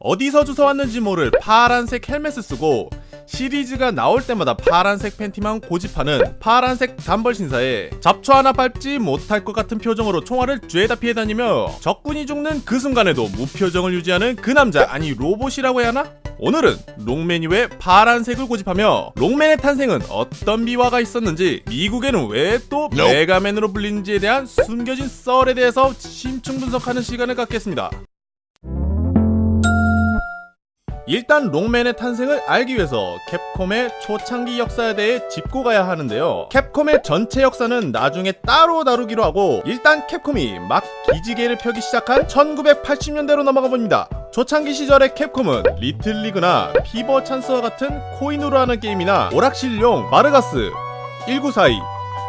어디서 주워 왔는지 모를 파란색 헬멧을 쓰고 시리즈가 나올 때마다 파란색 팬티만 고집하는 파란색 단벌 신사에 잡초 하나 밟지 못할 것 같은 표정으로 총알을 죄다 피해 다니며 적군이 죽는 그 순간에도 무표정을 유지하는 그 남자 아니 로봇이라고 해야 하나? 오늘은 롱맨이 왜 파란색을 고집하며 롱맨의 탄생은 어떤 미화가 있었는지 미국에는 왜 또 메가맨으로 불리는지에 대한 숨겨진 썰에 대해서 심층 분석하는 시간을 갖겠습니다. 일단 록맨의 탄생을 알기 위해서 캡콤의 초창기 역사에 대해 짚고 가야 하는데요. 캡콤의 전체 역사는 나중에 따로 다루기로 하고 일단 캡콤이 막 기지개를 펴기 시작한 1980년대로 넘어가 봅니다. 초창기 시절의 캡콤은 리틀리그나 피버 찬스와 같은 코인으로 하는 게임이나 오락실용 발가스 1942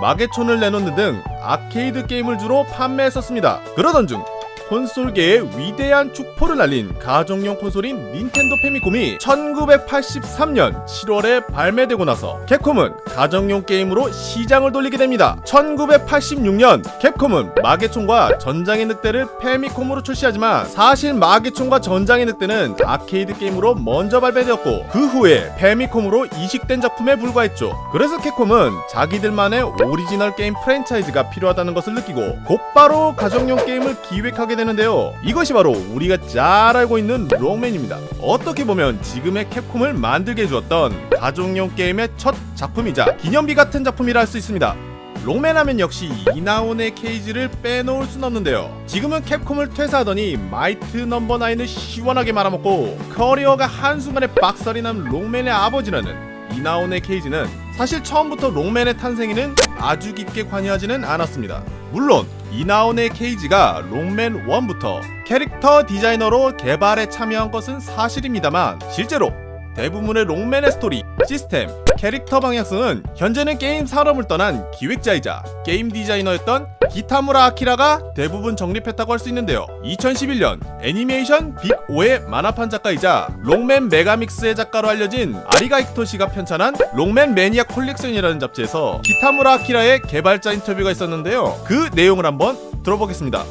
마계촌을 내놓는 등 아케이드 게임을 주로 판매했었습니다. 그러던 중 콘솔계의 위대한 축포를 날린 가정용 콘솔인 닌텐도 패미컴이 1983년 7월에 발매되고 나서 캡콤은 가정용 게임으로 시장을 돌리게 됩니다. 1986년 캡콤은 마계총과 전장의 늑대를 패미컴으로 출시하지만 사실 마계총과 전장의 늑대는 아케이드 게임으로 먼저 발매되었고 그 후에 페미콤으로 이식된 작품에 불과했죠. 그래서 캡콤은 자기들만의 오리지널 게임 프랜차이즈가 필요하다는 것을 느끼고 곧바로 가정용 게임을 기획하게 되는데요. 이것이 바로 우리가 잘 알고 있는 록맨입니다. 어떻게 보면 지금의 캡콤을 만들게 해주었던 가족용 게임의 첫 작품이자 기념비 같은 작품이라 할 수 있습니다. 록맨 하면 역시 이나후네 케이지를 빼놓을 순 없는데요. 지금은 캡콤을 퇴사하더니 마이티 넘버 나인을 시원하게 말아먹고 커리어가 한순간에 박살이 난 록맨의 아버지라는 이나후네 케이지는 사실 처음부터 록맨의 탄생에는 아주 깊게 관여하지는 않았습니다. 물론 이나후네 케이지가 록맨 1부터 캐릭터 디자이너로 개발에 참여한 것은 사실입니다만 실제로 대부분의 록맨의 스토리, 시스템, 캐릭터 방향성은 현재는 게임 산업을 떠난 기획자이자 게임 디자이너였던 기타무라 아키라가 대부분 정립했다고 할 수 있는데요. 2011년 애니메이션 빅오의 만화판 작가이자 록맨 메가믹스의 작가로 알려진 아리가 히토시가 편찬한 록맨 매니아 콜렉션이라는 잡지에서 기타무라 아키라의 개발자 인터뷰가 있었는데요. 그 내용을 한번 들어보겠습니다.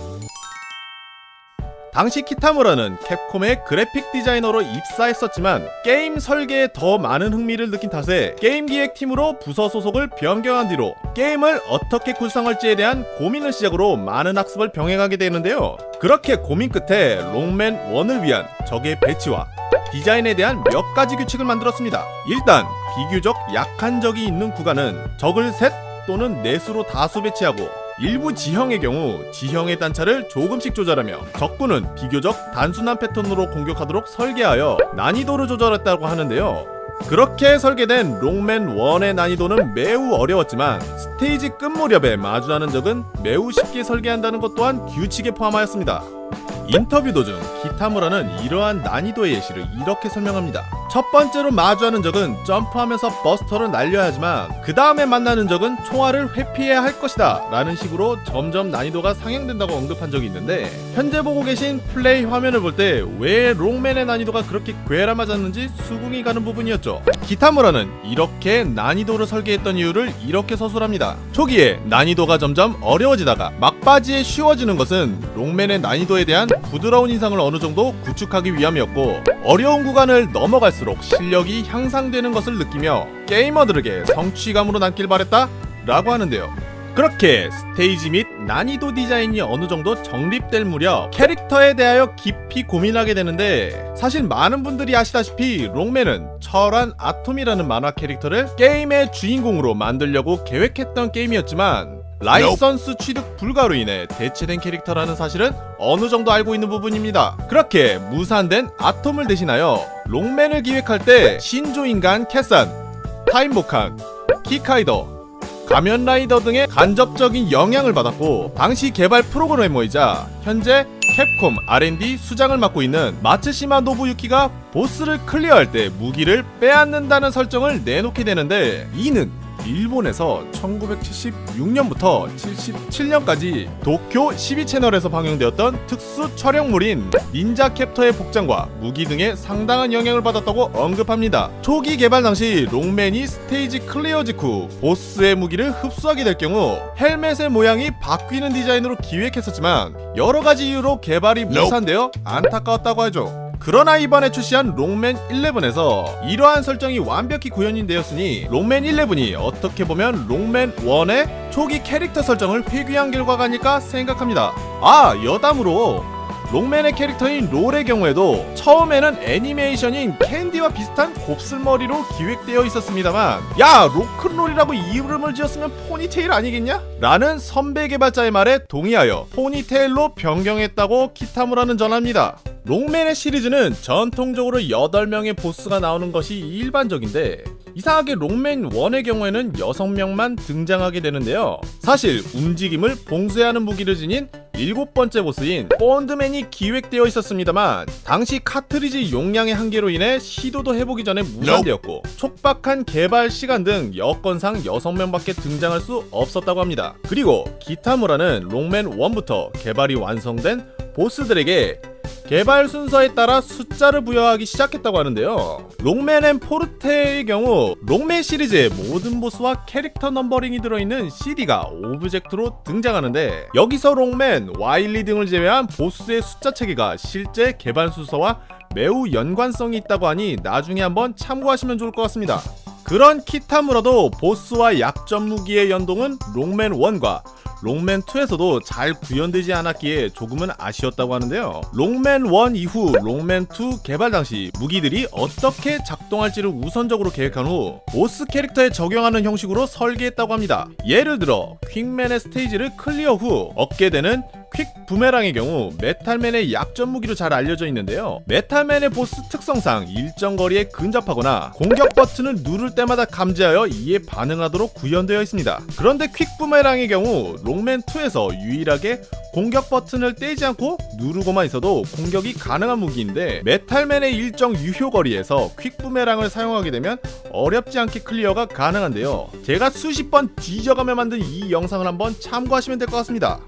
당시 키타무라는 캡콤의 그래픽 디자이너로 입사했었지만 게임 설계에 더 많은 흥미를 느낀 탓에 게임 기획팀으로 부서 소속을 변경한 뒤로 게임을 어떻게 구성할지에 대한 고민을 시작으로 많은 학습을 병행하게 되는데요. 그렇게 고민 끝에 록맨 1을 위한 적의 배치와 디자인에 대한 몇 가지 규칙을 만들었습니다. 일단 비교적 약한 적이 있는 구간은 적을 셋 또는 넷으로 다수 배치하고 일부 지형의 경우 지형의 단차를 조금씩 조절하며 적군은 비교적 단순한 패턴으로 공격하도록 설계하여 난이도를 조절했다고 하는데요. 그렇게 설계된 롱맨 1의 난이도는 매우 어려웠지만 스테이지 끝 무렵에 마주하는 적은 매우 쉽게 설계한다는 것 또한 규칙에 포함하였습니다. 인터뷰 도중 기타무라는 이러한 난이도의 예시를 이렇게 설명합니다. 첫 번째로 마주하는 적은 점프하면서 버스터를 날려야 하지만 그 다음에 만나는 적은 총알을 회피해야 할 것이다 라는 식으로 점점 난이도가 상향된다고 언급한 적이 있는데 현재 보고 계신 플레이 화면을 볼 때 왜 롱맨의 난이도가 그렇게 괴람하졌는지 수긍이 가는 부분이었죠. 기타무라는 이렇게 난이도를 설계했던 이유를 이렇게 서술합니다. 초기에 난이도가 점점 어려워지다가 막바지에 쉬워지는 것은 롱맨의 난이도에 대한 부드러운 인상을 어느 정도 구축하기 위함이었고 어려운 구간을 넘어갈수록 실력이 향상되는 것을 느끼며 게이머들에게 성취감으로 남길 바랬다 라고 하는데요. 그렇게 스테이지 및 난이도 디자인이 어느 정도 정립될 무렵 캐릭터에 대하여 깊이 고민하게 되는데 사실 많은 분들이 아시다시피 록맨은 철완 아톰이라는 만화 캐릭터를 게임의 주인공으로 만들려고 계획했던 게임이었지만 라이선스 취득 불가로 인해 대체된 캐릭터라는 사실은 어느 정도 알고 있는 부분입니다. 그렇게 무산된 아톰을 대신하여 록맨을 기획할 때 신조인간 캐산, 타임보칸, 키카이더, 가면라이더 등의 간접적인 영향을 받았고 당시 개발 프로그래머이자 현재 캡콤 R&D 수장을 맡고 있는 마츠시마 노부유키가 보스를 클리어할 때 무기를 빼앗는다는 설정을 내놓게 되는데 이는 일본에서 1976년부터 77년까지 도쿄 12채널에서 방영되었던 특수 촬영물인 닌자 캡터의 복장과 무기 등에 상당한 영향을 받았다고 언급합니다. 초기 개발 당시 록맨이 스테이지 클리어 직후 보스의 무기를 흡수하게 될 경우 헬멧의 모양이 바뀌는 디자인으로 기획했었지만 여러 가지 이유로 개발이 무산되어 안타까웠다고 하죠. 그러나 이번에 출시한 록맨 11에서 이러한 설정이 완벽히 구현이 되었으니 록맨 11이 어떻게 보면 록맨 1의 초기 캐릭터 설정을 회귀한 결과가 아닐까 생각합니다. 아 여담으로 록맨의 캐릭터인 롤의 경우에도 처음에는 애니메이션인 캔디와 비슷한 곱슬머리로 기획되어 있었습니다만 야 로큰롤이라고 이름을 지었으면 포니테일 아니겠냐? 라는 선배 개발자의 말에 동의하여 포니테일로 변경했다고 키타무라는 전합니다. 롱맨의 시리즈는 전통적으로 8명의 보스가 나오는 것이 일반적인데 이상하게 롱맨 1의 경우에는 6명만 등장하게 되는데요. 사실 움직임을 봉쇄하는 무기를 지닌 일곱 번째 보스인 본드맨이 기획되어 있었습니다만 당시 카트리지 용량의 한계로 인해 시도도 해보기 전에 무산되었고 촉박한 개발 시간 등 여건상 6명밖에 등장할 수 없었다고 합니다. 그리고 기타무라는 롱맨 1부터 개발이 완성된 보스들에게 개발 순서에 따라 숫자를 부여하기 시작했다고 하는데요. 록맨 앤 포르테의 경우 록맨 시리즈의 모든 보스와 캐릭터 numbering이 들어있는 CD가 object로 등장하는데 여기서 록맨, 와일리 등을 제외한 보스의 숫자 체계가 실제 개발 순서와 매우 연관성이 있다고 하니 나중에 한번 참고하시면 좋을 것 같습니다. 그런 키타무라도 보스와 약점 무기의 연동은 록맨 1과 록맨 2에서도 잘 구현되지 않았기에 조금은 아쉬웠다고 하는데요. 록맨 1 이후 록맨 2 개발 당시 무기들이 어떻게 작동할지를 우선적으로 계획한 후 보스 캐릭터에 적용하는 형식으로 설계했다고 합니다. 예를 들어 퀵맨의 스테이지를 clear 후 얻게 되는 퀵 부메랑의 경우 메탈맨의 약점 무기로 잘 알려져 있는데요. 메탈맨의 보스 특성상 일정 거리에 근접하거나 공격 버튼을 누를 때마다 감지하여 이에 반응하도록 구현되어 있습니다. 그런데 퀵 부메랑의 경우 록맨 2에서 유일하게 공격 버튼을 떼지 않고 누르고만 있어도 공격이 가능한 무기인데 메탈맨의 일정 유효 거리에서 퀵 부메랑을 사용하게 되면 어렵지 않게 clear가 가능한데요. 제가 수십 번 뒤져가며 만든 이 영상을 한번 참고하시면 될 것 같습니다.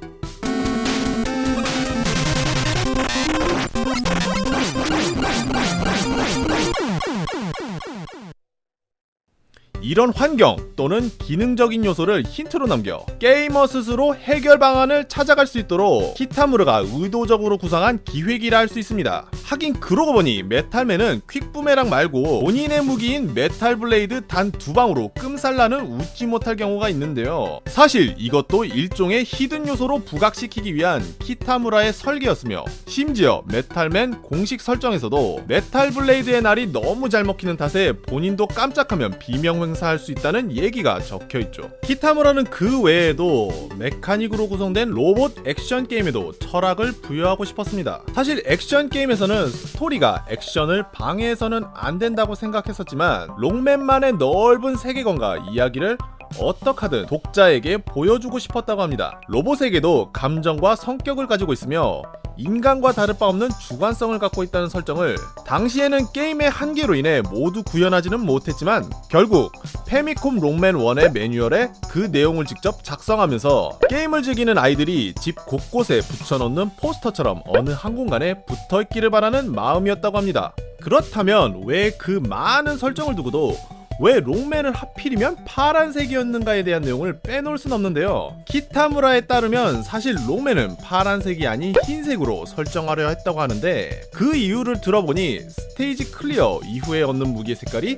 이런 환경 또는 기능적인 요소를 힌트로 남겨 게이머 스스로 해결 방안을 찾아갈 수 있도록 키타무라가 의도적으로 구상한 기획이라 할 수 있습니다. 하긴 그러고 보니 메탈맨은 퀵부메랑 말고 본인의 무기인 메탈 블레이드 단 두 방으로 끔살나는 웃지 못할 경우가 있는데요. 사실 이것도 일종의 hidden 요소로 부각시키기 위한 키타무라의 설계였으며 심지어 메탈맨 공식 설정에서도 메탈 블레이드의 날이 너무 잘 먹히는 탓에 본인도 까딱하면 비명횡사할 수 있다는 얘기가 적혀 있죠. 키타무라는 그 외에도 메카닉으로 구성된 로봇 액션 게임에도 철학을 부여하고 싶었습니다. 사실 액션 게임에서는 스토리가 액션을 방해해서는 안 된다고 생각했었지만 록맨만의 넓은 세계관과 이야기를 어떡하든 독자에게 보여주고 싶었다고 합니다. 로봇에게도 감정과 성격을 가지고 있으며 인간과 다를 바 없는 주관성을 갖고 있다는 설정을 당시에는 게임의 한계로 인해 모두 구현하지는 못했지만 결국 페미콤 롱맨 1의 매뉴얼에 그 내용을 직접 작성하면서 게임을 즐기는 아이들이 집 곳곳에 붙여놓는 포스터처럼 어느 한 공간에 붙어있기를 바라는 마음이었다고 합니다. 그렇다면 왜 그 많은 설정을 두고도 왜 록맨을 하필이면 파란색이었는가에 대한 내용을 빼놓을 순 없는데요. 키타무라에 따르면 사실 록맨은 파란색이 아닌 흰색으로 설정하려 했다고 하는데 그 이유를 들어보니 스테이지 clear 이후에 얻는 무기의 색깔이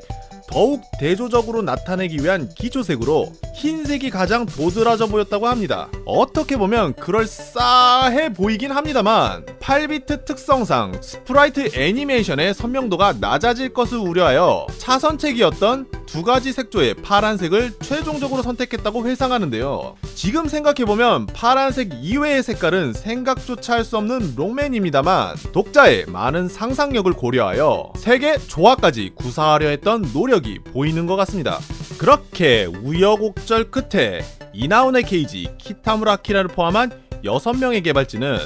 더욱 대조적으로 나타내기 위한 기초색으로 흰색이 가장 도드라져 보였다고 합니다. 어떻게 보면 그럴싸해 보이긴 합니다만 8비트 특성상 sprite 애니메이션의 선명도가 낮아질 것을 우려하여 차선책이었던 두 가지 색조의 파란색을 최종적으로 선택했다고 회상하는데요. 지금 생각해보면 파란색 이외의 색깔은 생각조차 할 수 없는 록맨입니다만 독자의 많은 상상력을 고려하여 색의 조화까지 구사하려 했던 노력이 보이는 것 같습니다. 그렇게 우여곡절 끝에 이나온의 케이지, 키타무라 키라를 포함한 6명의 개발진은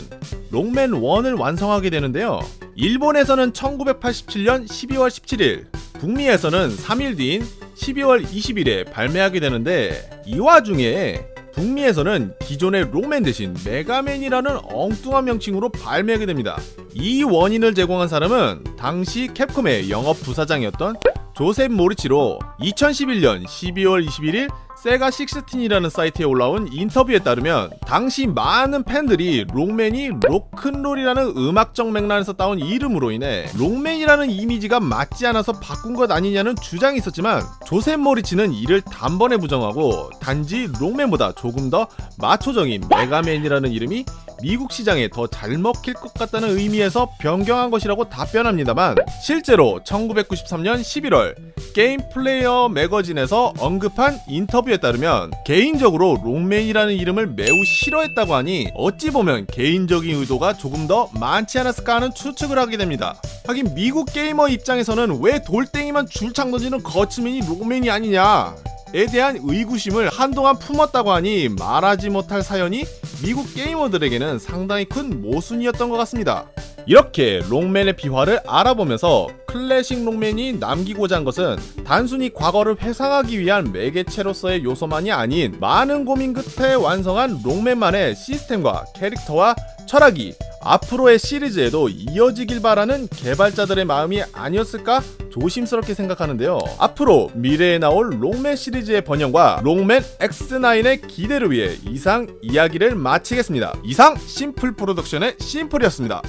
롱맨 1을 완성하게 되는데요. 일본에서는 1987년 12월 17일, 북미에서는 3일 뒤인 12월 20일에 발매하게 되는데 이 와중에 북미에서는 기존의 롱맨 대신 메가맨이라는 엉뚱한 명칭으로 발매하게 됩니다. 이 원인을 제공한 사람은 당시 캡콤의 영업 부사장이었던 조셉 모리치로 2011년 12월 21일 세가 16이라는 사이트에 올라온 인터뷰에 따르면 당시 많은 팬들이 록맨이 로큰롤이라는 음악적 맥락에서 따온 이름으로 인해 록맨이라는 이미지가 맞지 않아서 바꾼 것 아니냐는 주장이 있었지만 조셉 모리치는 이를 단번에 부정하고 단지 록맨보다 조금 더 마초적인 메가맨이라는 이름이 미국 시장에 더 잘 먹힐 것 같다는 의미에서 변경한 것이라고 답변합니다만 실제로 1993년 11월 게임 플레이어 매거진에서 언급한 인터뷰에 따르면 개인적으로 록맨이라는 이름을 매우 싫어했다고 하니 어찌 보면 개인적인 의도가 조금 더 많지 않았을까 하는 추측을 하게 됩니다. 하긴 미국 게이머 입장에서는 왜 돌덩이만 줄창 던지는 거츠맨이 록맨이 아니냐 에 대한 의구심을 한동안 품었다고 하니 말하지 못할 사연이 미국 게이머들에게는 상당히 큰 모순이었던 것 같습니다. 이렇게 롱맨의 비화를 알아보면서 클래식 롱맨이 남기고자 한 것은 단순히 과거를 회상하기 위한 매개체로서의 요소만이 아닌 많은 고민 끝에 완성한 롱맨만의 시스템과 캐릭터와 철학이 앞으로의 시리즈에도 이어지길 바라는 개발자들의 마음이 아니었을까 조심스럽게 생각하는데요. 앞으로 미래에 나올 롱맨 시리즈의 번영과 롱맨 X9의 기대를 위해 이상 이야기를 마치겠습니다. 이상 심플 프로덕션의 심플이었습니다.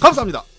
감사합니다.